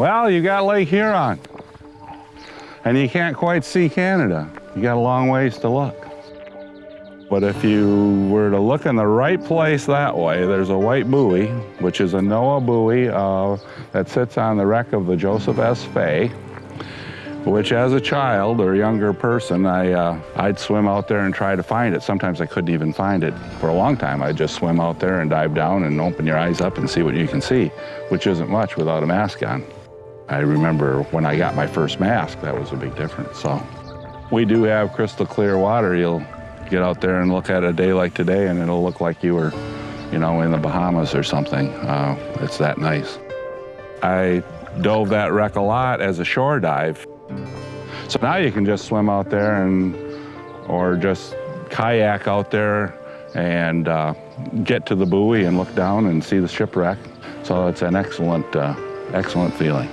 Well, you got Lake Huron. And you can't quite see Canada. You got a long ways to look. But if you were to look in the right place that way, there's a white buoy, which is a NOAA buoy uh, that sits on the wreck of the Joseph S. Fay, which as a child or younger person, I, uh, I'd swim out there and try to find it. Sometimes I couldn't even find it. For a long time, I'd just swim out there and dive down and open your eyes up and see what you can see, which isn't much without a mask on. I remember when I got my first mask, that was a big difference. So we do have crystal clear water. You'll get out there and look at a day like today and it'll look like you were, you know, in the Bahamas or something. Uh, it's that nice. I dove that wreck a lot as a shore dive. So now you can just swim out there and, or just kayak out there and uh, get to the buoy and look down and see the shipwreck. So it's an excellent, uh, excellent feeling.